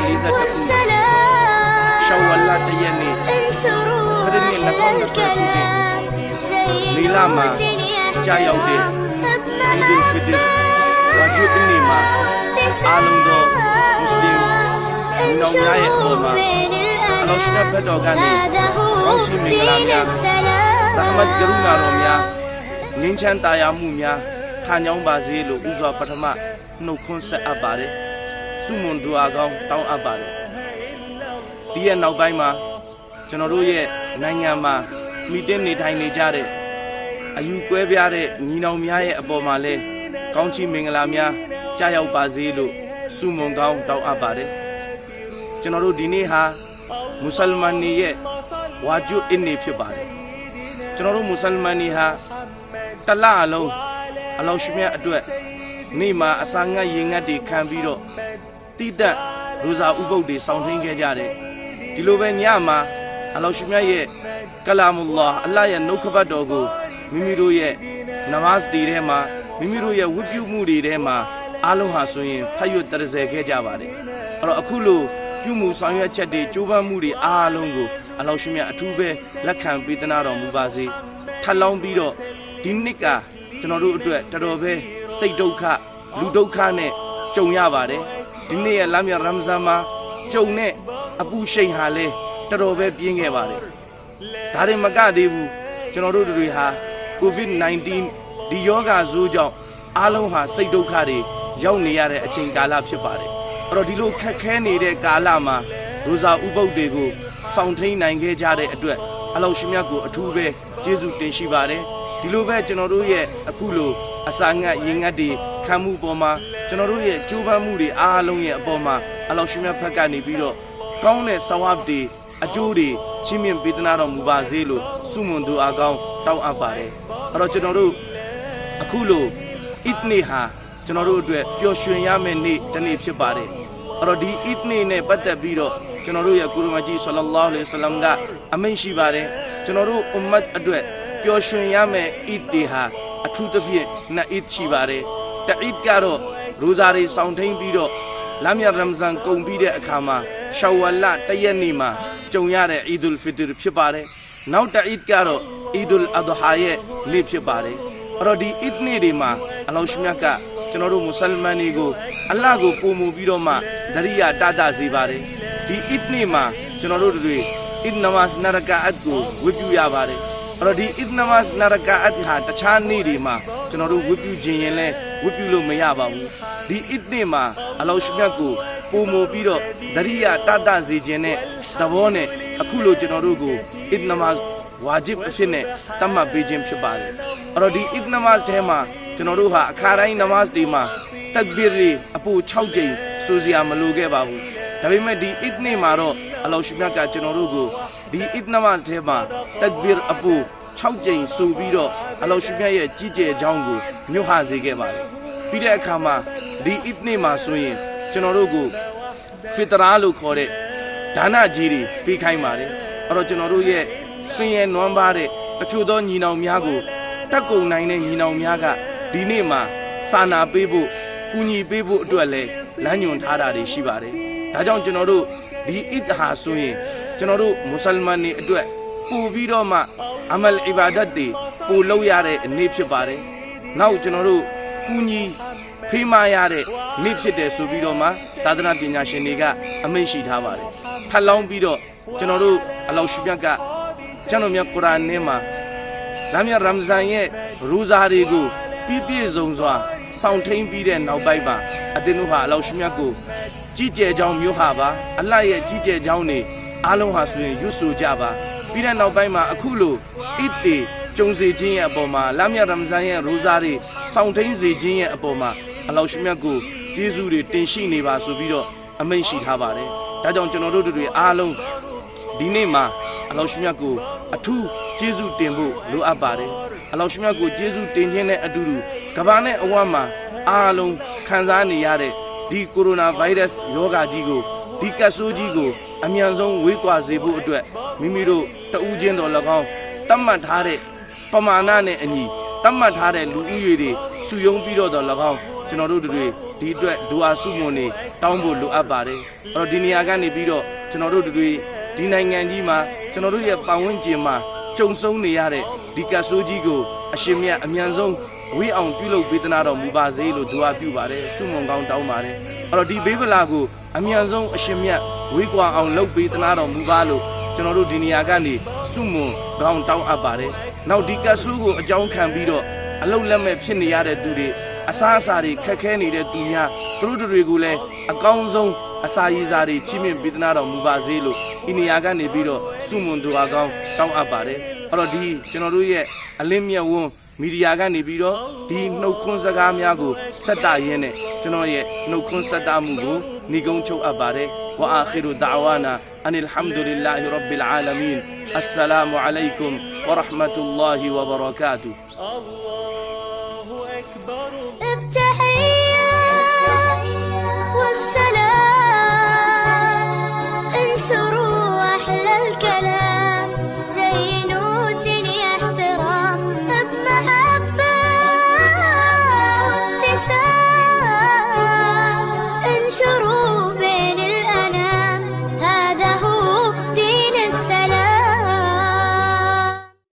ခုရှောဝလတရက်နေ့ခရစ်နှစ်2020ခုနှစ်လီလာမှာကြာရောက်တဲ့ဒီဒူဖီဒီဝါဂျူအင်းနီမှာအားလုံးသောမွတ်စလင်ညီနောင်များရဲ့အပေါ်မှာအလောရှိတဲ့ဘက်တော်ကနေကောင်းချီးမင်္ဂလာများရဟမတ်ကရုဏာတော်များငင်းချမ်းတာယာမှုများခံကြောင်းပါစေလို့ဥစွာပထမနှုတ်ခွန်းဆက်အပ်ပါတယ် စုမွန်ဒူအာကောင်းတောင်းအပ်ပါတယ်ဒီရဲ့နောက်ပိုင်းမှာကျွန်တော်တို့ရဲ့နိုင်ငံမှာမိတင်းနေထိုင်နေကြတဲ့အယူကွဲပြားတဲ့ညီနောင်များရဲ့အပေါ်မှာလဲကောင်းချီးမင်္ဂလာများကြားရောက်ပါစေလို့စုမွန်ကောင်းတောင်းအပ်ပါတယ်ကျွန်တော်တို့ဒီနေ့ဟာမွတ်စလမန်တွေရဲ့ဝါဂျူအင်းနေဖြစ်ပါတယ်ကျွန်တော်တို့မွတ်စလမန်တွေဟာတလအလုံးအလောရှိမြတ်အတွက်နေ့မှာအစာငတ်ရေငတ်တွေခံပြီးတော့ တိတက်ရိုဇာဥပုပ်တွေစောင့်ထင်းခဲ့ကြတယ်ဒီလိုပဲညမှာအလောရှိမြတ်ရဲ့ကလာမူလာအလ္လာဟ်ရဲ့နှုတ်ခပတ်တော်ကိုမိမိတို့ရဲ့နမတ်တွေထဲမှာမိမိတို့ရဲ့ဝတ်ပြုမှုတွေထဲမှာအားလုံးဟာဆိုရင်ဖတ်ရွတ်တရဇယ်ခဲ့ကြပါတယ်အဲ့တော့အခုလိုပြုမှုဆောင်ရွက်ချက်တွေကြိုးပမ်းမှုတွေအားလုံးကိုအလောရှိမြတ်အထူးပဲလက်ခံပေးသနာတော်မူပါစေထပ်လောင်းပြီးတော့ဒီနှစ်ကကျွန်တော်တို့အတွက်တော်တော်ပဲစိတ်ဒုက္ခလူဒုက္ခနဲ့ကြုံရပါတယ် ဒီနေ့ရဲ့လမ်းမြရမ်ဇန်မှာကြုံတဲ့အပူရှိန်ဟာလဲတော်တော်ပဲပြင်းခဲ့ပါတယ်ဒါတွေမကသေးဘူးကျွန်တော်တို့တွေဟာ COVID-19 ဒီယောဂါဇိုးကြောင့်အားလုံးဟာစိတ်ဒုက္ခတွေရောက်နေရတဲ့အချိန်ကာလဖြစ်ပါတယ်အဲ့တော့ဒီလိုခက်ခဲနေတဲ့ကာလမှာရိုဇာဥပုပ်တွေကိုစောင့်ထိန်နိုင်ခဲ့ကြတဲ့အတွက်အလောရှိမြတ်ကိုအထူးပဲကျေးဇူးတင်ရှိပါတယ်ဒီလိုပဲကျွန်တော်တို့ရဲ့အခုလိုအစာငတ်ရင်ငတ်တွေခံမှုပေါ်မှာ ကျွန်တော်တို့ရဲ့ကြိုးပမ်းမှုတွေအားလုံးရဲ့အပေါ်မှာအလောရှိမြတ်ဖက်ကနေပြီးတော့ကောင်းတဲ့ဆဝတ်တွေအကျိုးတွေချင်းမြင့်ပေးသနာတော်မူပါစေလို့ဆုမွန်သူအကောင်းတောင်းအပ်ပါတယ်အဲ့တော့ကျွန်တော်တို့အခုလိုအစ်နေဟာကျွန်တော်တို့အတွက်ပျော်ရွှင်ရမယ့်နေ့တစ်နေ့ဖြစ်ပါတယ်အဲ့တော့ဒီအစ်နေနဲ့ပတ်သက်ပြီးတော့ကျွန်တော်တို့ရဲ့ကုရမကြီးဆလလောလဟ်အလัยဟိဝါဆလမ်ကအမိန့်ရှိပါတယ်ကျွန်တော်တို့အွမ်မတ်အတွက်ပျော်ရွှင်ရမယ့်အစ်တွေဟာအထူးသဖြင့်နှစ်အစ်ရှိပါတယ်တအစ်ကတော့ ရိုဇာတွေစောင့်ထိန်ပြီးတော့လမ်းမြရမ်ဇန်ကုန်ပြီးတဲ့အခါမှာရှောဝလတရက်နေ့မှာကြုံရတဲ့အီဒူလ်ဖီတရ်ဖြစ်ပါတယ်နောက်တအစ်ကတော့အီဒူလ်အဒဟာရဲ့နေ့ဖြစ်ပါတယ်အဲ့တော့ဒီအစ်နေ့တွေမှာအလောရှမြတ်ကကျွန်တော်တို့မွတ်စလမန်တွေကိုအလ္လာဟ်ကိုပုံမူပြီးတော့မှဒရိယာတတစေပါတယ်ဒီအစ်နေ့မှာကျွန်တော်တို့တွေအစ်နမတ်နရကာအတ်ကိုဝတ်ပြုရပါတယ်အဲ့တော့ဒီအစ်နမတ်နရကာအတ်ဟာတခြားနေ့တွေမှာကျွန်တော်တို့ဝတ်ပြုခြင်းရင်လဲ ဝတ်ပြုလို့မရပါဘူးဒီအစ်နေ့မှာအလောရှမြတ်ကိုပုံမူပြီးတော့ဒရိယာတတစေခြင်းနဲ့သဘောနဲ့အခုလိုကျွန်တော်တို့ကိုအစ်နမတ်ဝါဂျစ်အဖြစ်နဲ့တတ်မှတ်ပေးခြင်းဖြစ်ပါတယ်အဲ့တော့ဒီအစ်နမတ်ထဲမှာကျွန်တော်တို့ဟာအခါတိုင်းနမတ်တွေမှာတက်ဘီရီအပူ6ကြိမ်ဆိုစရာမလိုခဲ့ပါဘူးဒါပေမဲ့ဒီအစ်နေ့မှာတော့အလောရှိမြတ်ကကျွန်တော်တို့ကိုဒီအစ်နမတ်ထဲမှာတက်ဘီရအပူ6ကြိမ်ဆိုပြီးတော့ အလောရှိမြတ်ရဲ့ကြီးကျယ်ကြောင်းကိုညွှန်ဟစေခဲ့ပါတယ်ပြီးတဲ့အခါမှာဒီအစ်နေ့မှာဆိုရင်ကျွန်တော်တို့ကိုဖီတရာလို့ခေါ်တဲ့ဒါနကြီးတွေပေးခိုင်းပါတယ်အဲ့တော့ကျွန်တော်တို့ရဲ့ဆင်းရဲနွမ်းပါတဲ့တချို့သောညီနောင်များကိုတက်ကုံနိုင်တဲ့ညီနောင်များကဒီနေ့မှာစာနာပေးဖို့ကူညီပေးဖို့အတွက်လဲလမ်းညွှန်ထားတာတွေရှိပါတယ်ဒါကြောင့်ကျွန်တော်တို့ဒီအစ်ဟာဆိုရင်ကျွန်တော်တို့မွတ်စလမန်တွေအတွက်ပို့ပြီးတော့မှအမလ်အီဘာဒတ်တွေ ပို့လုပ်ရတဲ့နေ့ဖြစ်ပါတယ်နောက်ကျွန်တော်တို့ကူညီဖေးမရတဲ့နေ့ဖြစ်တယ်ဆိုပြီးတော့မှသာသနာပညာရှင်တွေကအမိန့်ရှိထားပါတယ်ထပ်လောင်းပြီးတော့ကျွန်တော်တို့အလောရှိမြတ်ကကျွန်တော်မြတ်ကုရ်အာန်ထဲမှာလာမြတ်ရမ်ဇန်ရဲ့ရူဇာတွေကိုပြည့်ပြည့်စုံစွာစောင့်ထိန်ပြီးတဲ့နောက်ပိုင်းမှာအတင်းတို့ဟာအလောရှိမြတ်ကိုကြီးကျယ်ကြောင်းမျိုးဟာပါအလတ်ရဲ့ကြီးကျယ်ကြောင်းနေအားလုံးဟာဆိုရင်ရွတ်ဆိုကြပါပြီးတဲ့နောက်ပိုင်းမှာအခုလိုအစ်တေ ကျုံစေခြင်းရဲ့အပေါ်မှာလာမြတ်ရမ်ဇန်ရဲ့ရူဇာတွေစောင့်ထိန်စေခြင်းရဲ့အပေါ်မှာအလောရှိမြတ်ကိုကျေးဇူးတွေတင်ရှိနေပါဆိုပြီးတော့အမိန့်ရှိထားပါတယ်ဒါကြောင့်ကျွန်တော်တို့တွေအားလုံးဒီနေ့မှာအလောရှိမြတ်ကိုအထူးကျေးဇူးတင်ဖို့လိုအပ်ပါတယ်အလောရှိမြတ်ကိုကျေးဇူးတင်ခြင်းနဲ့အတူတူကမ္ဘာနဲ့အဝတ်မှာအားလုံးခံစားနေရတဲ့ဒီကိုရိုနာဗိုင်းရပ်စ်ရောဂါကြီးကိုဒီကပ်ဆိုးကြီးကိုအမြန်ဆုံးဝေးကွာစေဖို့အတွက်မိမိတို့တဦးချင်းတော်၎င်းတတ်မှတ်ထားတဲ့ ပမာဏနဲ့အညီတတ်မှတ်ထားတဲ့လူဦးရေတွေစုယုံပြီးတော့တော်၎င်းကျွန်တော်တို့တွေဒီအတွက်ဒူအာဆုမွန်နေတောင်းဖို့လိုအပ်ပါတယ်အဲ့တော့ဒီနေရာကနေပြီးတော့ကျွန်တော်တို့တွေဒီနိုင်ငံကြီးမှာကျွန်တော်တို့ရဲ့ပတ်ဝန်းကျင်မှာကြုံဆုံးနေရတဲ့ဒီကတ်ဆိုးကြီးကိုအရှင်မြတ်အမြန်ဆုံးဝေးအောင်ပြုလုပ်ပေးသနာတော်မူပါစေလို့ဒူအာပြုပါတယ်ဆုမွန်ကောင်းတောင်းပါတယ်အဲ့တော့ဒီဘေးဗလာကိုအမြန်ဆုံးအရှင်မြတ်ဝေးကွာအောင်လုပ်ပေးသနာတော်မူပါလို့ကျွန်တော်တို့ဒီနေရာကနေ ဆုမွန်ကောင်းတောင်းအပ်ပါတယ်နောက်ဒီကတ်ဆိုးကိုအကြောင်းခံပြီးတော့အလုတ်လက်မဲ့ဖြစ်နေရတဲ့သူတွေအစားအစာတွေခက်ခဲနေတဲ့သူများသူတို့တွေကိုလည်းအကောင်းဆုံးအစာရည်စာတွေချီးမြှင့်ပေးသနာတော်မူပါစေလို့ဒီနေရာကနေပြီးတော့ဆုမွန်သူအကောင်းတောင်းအပ်ပါတယ်အဲ့တော့ဒီကျွန်တော်တို့ရဲ့အလင်းမြတ်ဝန်းမီဒီယာကနေပြီးတော့ဒီနှုတ်ခွန်းစကားများကိုဆက်တာရင်းနဲ့ကျွန်တော်ရဲ့နှုတ်ခွန်းဆက်တာမှုကို ညီကုန်းချုပ်အပ်ပါတယ်ဝအာခီရူဒါ